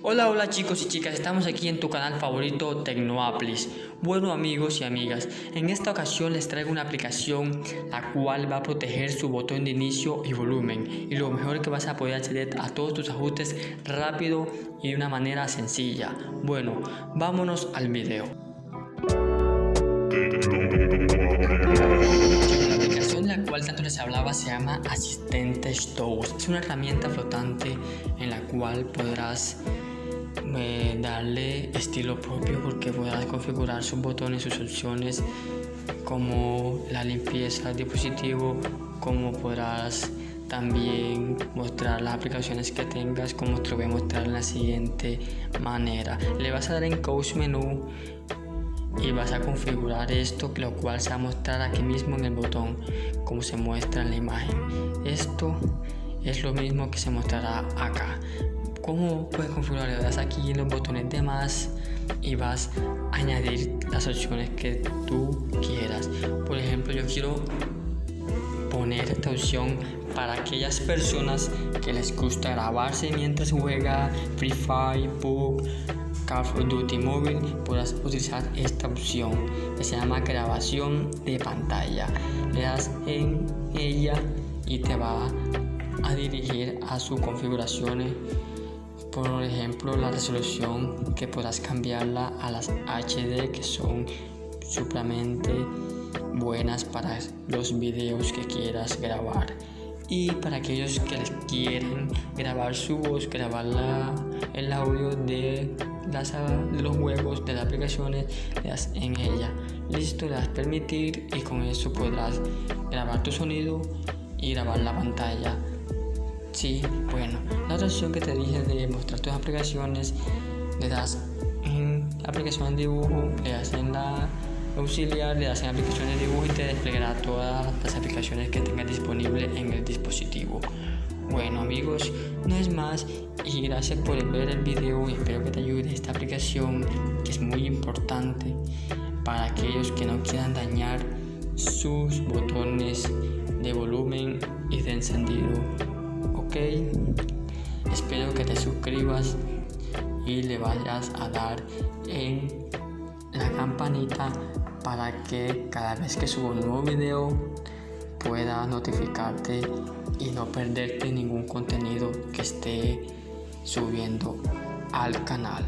Hola, hola chicos y chicas, estamos aquí en tu canal favorito Tecnoaplis. Bueno amigos y amigas, en esta ocasión les traigo una aplicación la cual va a proteger su botón de inicio y volumen y lo mejor que vas a poder acceder a todos tus ajustes rápido y de una manera sencilla. Bueno, vámonos al video. La cual tanto les hablaba se llama Asistente Stows. Es una herramienta flotante en la cual podrás darle estilo propio porque podrás configurar sus botones, sus opciones como la limpieza del dispositivo, como podrás también mostrar las aplicaciones que tengas como te lo voy a mostrar en la siguiente manera. Le vas a dar en Coach Menú y vas a configurar esto lo cual se va a mostrar aquí mismo en el botón como se muestra en la imagen. Esto es lo mismo que se mostrará acá ¿Cómo puedes configurar? Le das aquí en los botones de más y vas a añadir las opciones que tú quieras. Por ejemplo, yo quiero poner esta opción para aquellas personas que les gusta grabarse mientras juega Free Fire, PUBG, Call of Duty Mobile, podrás utilizar esta opción que se llama grabación de pantalla. Le das en ella y te va a dirigir a sus configuraciones por ejemplo la resolución que podrás cambiarla a las HD que son supremamente buenas para los videos que quieras grabar. Y para aquellos que quieren grabar su voz grabar el audio de, las, de los juegos de las aplicaciones le das en ella. Listo le das permitir y con eso podrás grabar tu sonido y grabar la pantalla Sí, bueno, la otra opción que te dije de mostrar tus aplicaciones, le das en aplicación de dibujo, le das en la auxiliar, le das en aplicación de dibujo y te desplegará todas las aplicaciones que tengas disponible en el dispositivo. Bueno amigos, no es más y gracias por ver el video y espero que te ayude esta aplicación que es muy importante para aquellos que no quieran dañar sus botones de volumen y de encendido ok. Espero que te suscribas y le vayas a dar en la campanita para que cada vez que subo un nuevo video pueda notificarte y no perderte ningún contenido que esté subiendo al canal